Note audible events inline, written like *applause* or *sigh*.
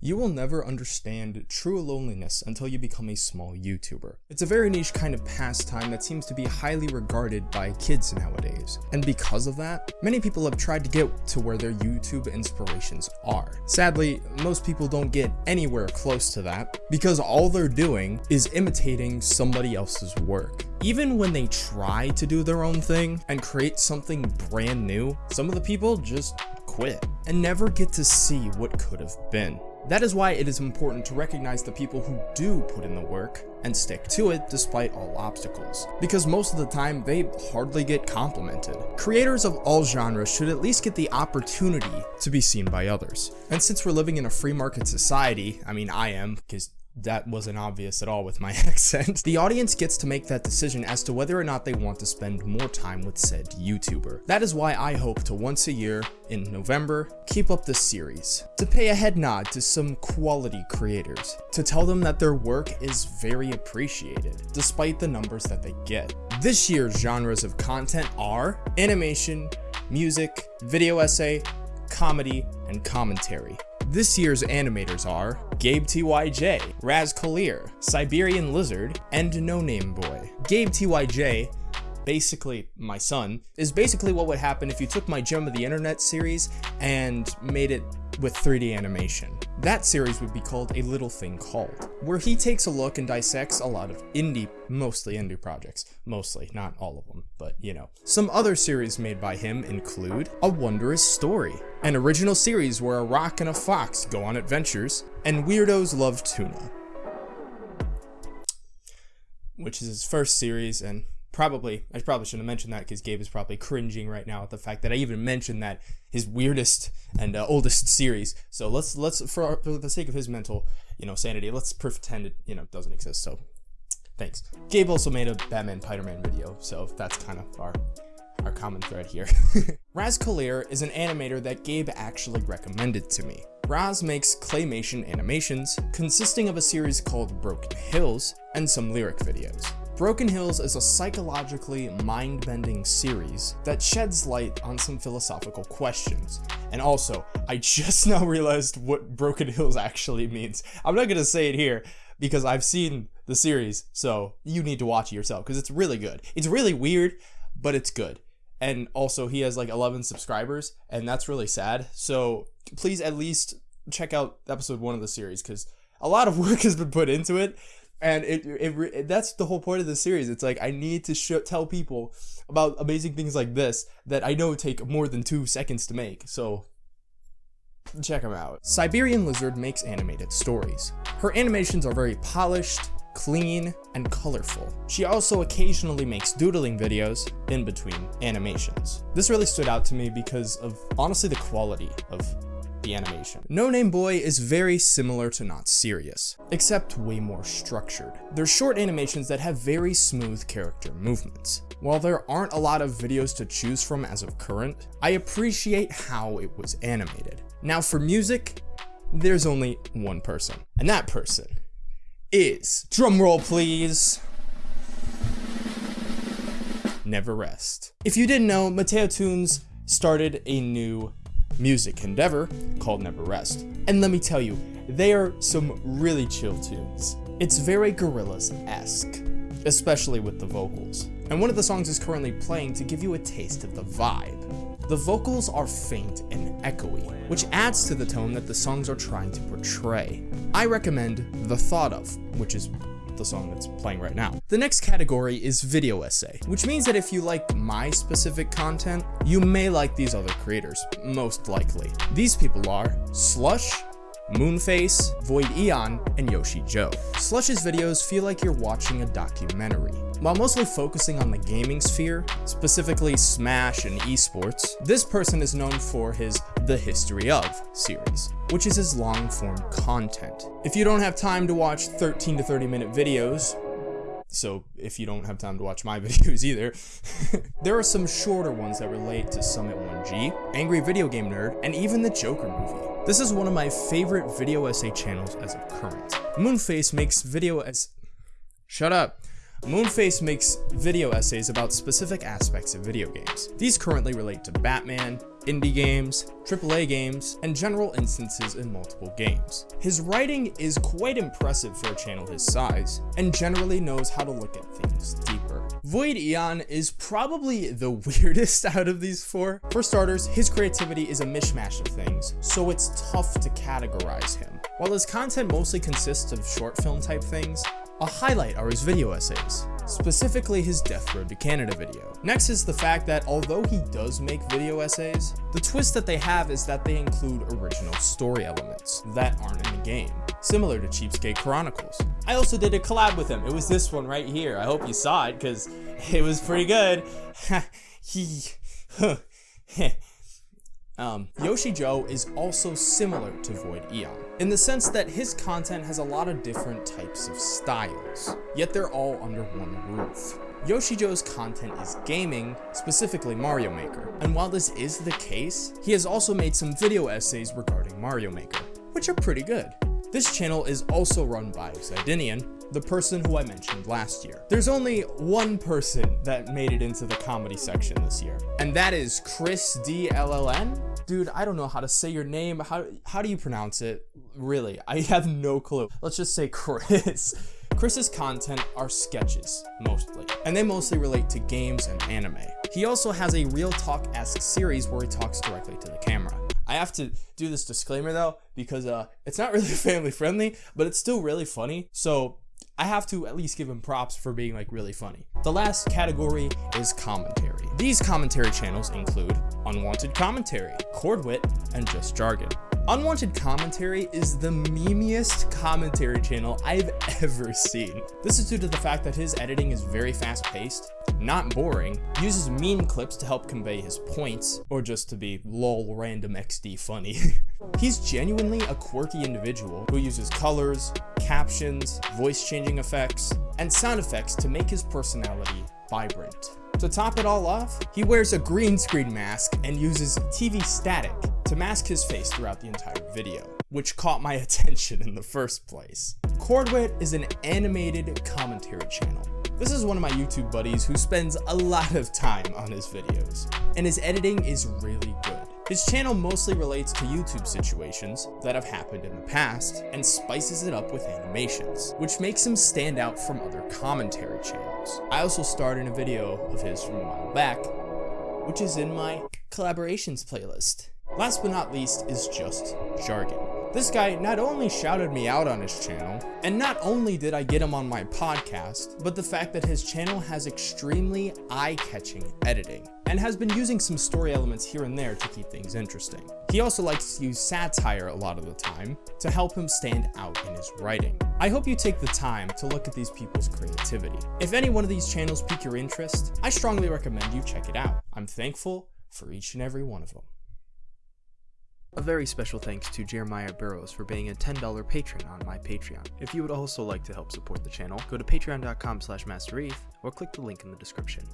You will never understand true loneliness until you become a small YouTuber. It's a very niche kind of pastime that seems to be highly regarded by kids nowadays. And because of that, many people have tried to get to where their YouTube inspirations are. Sadly, most people don't get anywhere close to that because all they're doing is imitating somebody else's work. Even when they try to do their own thing and create something brand new, some of the people just quit and never get to see what could have been. That is why it is important to recognize the people who do put in the work and stick to it despite all obstacles, because most of the time they hardly get complimented. Creators of all genres should at least get the opportunity to be seen by others. And since we're living in a free market society, I mean I am, because that wasn't obvious at all with my *laughs* accent. The audience gets to make that decision as to whether or not they want to spend more time with said YouTuber. That is why I hope to once a year, in November, keep up this series. To pay a head nod to some quality creators. To tell them that their work is very appreciated, despite the numbers that they get. This year's genres of content are animation, music, video essay, comedy, and commentary. This year's animators are Gabe TYJ, Raz Kalir, Siberian Lizard, and No Name Boy. Gabe TYJ basically my son, is basically what would happen if you took my Gem of the Internet series and made it with 3D animation. That series would be called A Little Thing Called, where he takes a look and dissects a lot of indie, mostly indie projects. Mostly, not all of them, but you know. Some other series made by him include A Wondrous Story, an original series where a rock and a fox go on adventures, and Weirdos Love Tuna, which is his first series and probably I probably shouldn't have mentioned that because Gabe is probably cringing right now at the fact that I even mentioned that his weirdest and uh, oldest series. So let's let's for, for the sake of his mental you know sanity, let's pretend it you know doesn't exist. So thanks. Gabe also made a Batman Spider-Man video, so that's kind of our our common thread here. *laughs* Raz Kalir is an animator that Gabe actually recommended to me. Raz makes claymation animations consisting of a series called Broken Hills and some lyric videos. Broken Hills is a psychologically mind-bending series that sheds light on some philosophical questions. And also, I just *laughs* now realized what Broken Hills actually means. I'm not gonna say it here because I've seen the series, so you need to watch it yourself because it's really good. It's really weird, but it's good. And also, he has like 11 subscribers, and that's really sad. So please at least check out episode one of the series because a lot of *laughs* work has been put into it and it, it, it, that's the whole point of the series. It's like i need to tell people about amazing things like this that i know take more than two seconds to make. So check them out. Siberian lizard makes animated stories. Her animations are very polished clean and colorful. She also occasionally makes doodling videos in between animations. This really stood out to me because of honestly the quality of the animation. No Name Boy is very similar to Not Serious, except way more structured. They're short animations that have very smooth character movements. While there aren't a lot of videos to choose from as of current, I appreciate how it was animated. Now for music, there's only one person, and that person is, drumroll please, Never Rest. If you didn't know, Mateo Tunes started a new music endeavor called Never Rest. And let me tell you, they are some really chill tunes. It's very Gorillaz-esque, especially with the vocals. And one of the songs is currently playing to give you a taste of the vibe. The vocals are faint and echoey, which adds to the tone that the songs are trying to portray. I recommend The Thought Of, which is the song that's playing right now. The next category is video essay, which means that if you like my specific content, you may like these other creators, most likely. These people are Slush, Moonface, Void Eon, and Yoshi Joe. Slush's videos feel like you're watching a documentary. While mostly focusing on the gaming sphere, specifically Smash and esports, this person is known for his The History Of series, which is his long-form content. If you don't have time to watch 13 to 30 minute videos, so if you don't have time to watch my *laughs* videos either, *laughs* there are some shorter ones that relate to Summit 1G, Angry Video Game Nerd, and even the Joker movie. This is one of my favorite video essay channels as of current. Moonface makes video as- Shut up! Moonface makes video essays about specific aspects of video games. These currently relate to Batman, indie games, AAA games, and general instances in multiple games. His writing is quite impressive for a channel his size, and generally knows how to look at things deeper. Void Eon is probably the *laughs* weirdest out of these four. For starters, his creativity is a mishmash of things, so it's tough to categorize him. While his content mostly consists of short film type things, a highlight are his video essays, specifically his Death Road to Canada video. Next is the fact that although he does make video essays, the twist that they have is that they include original story elements that aren't in the game, similar to Cheapskate Chronicles. I also did a collab with him. It was this one right here. I hope you saw it because *laughs* it was pretty good. *laughs* he *laughs* um, Yoshi Joe is also similar to Void Eon, in the sense that his content has a lot of different types of styles, yet they're all under one roof. Yoshi Joe's content is gaming, specifically Mario Maker, and while this is the case, he has also made some video essays regarding Mario Maker, which are pretty good. This channel is also run by Zidinian, the person who I mentioned last year. There's only one person that made it into the comedy section this year, and that is Chris DLLN. Dude, I don't know how to say your name. How, how do you pronounce it? Really, I *laughs* have no clue. Let's just say Chris. *laughs* Chris's content are sketches, mostly, and they mostly relate to games and anime. He also has a Real Talk-esque series where he talks directly to the camera. I have to do this disclaimer though, because uh, it's not *laughs* really family friendly, but it's still really funny. So I have to at least give him props for being like really funny. The last category is commentary. These commentary channels include Unwanted Commentary, Chordwit, and Just Jargon. Unwanted Commentary is the memeiest commentary channel I've *laughs* ever seen. This is due to the fact that his editing is very fast paced, not boring, uses meme clips to help convey his points, or just to be lol random XD funny. *laughs* He's genuinely a quirky individual who uses colors, captions, voice changing effects, and sound effects to make his personality vibrant. To top it all off, he wears a green screen mask and uses TV static to mask his face throughout the entire video, which caught my *laughs* attention in the first place. Chordwit is an animated commentary channel. This is one of my YouTube buddies who spends a lot of time on his videos, and his editing is really good. His channel mostly relates to YouTube situations that have happened in the past and spices it up with animations, which makes him stand out from other commentary channels. I also starred in a video of his from a while back, which is in my collaborations playlist. Last but not least is just Jargon. This guy not only shouted me out on his channel, and not only did I get him on my podcast, but the fact that his channel has extremely eye-catching editing, and has been using some story elements here and there to keep things interesting. He also likes to use satire a lot of the time to help him stand out in his writing. I hope you take the time to look at these people's creativity. If any one of these channels pique your interest, I strongly recommend you check it out. I'm thankful for each and every one of them. A very special thanks to Jeremiah Burrows for being a $10 patron on my Patreon. If you would also like to help support the channel, go to patreon.com slash mastereth or click the link in the description.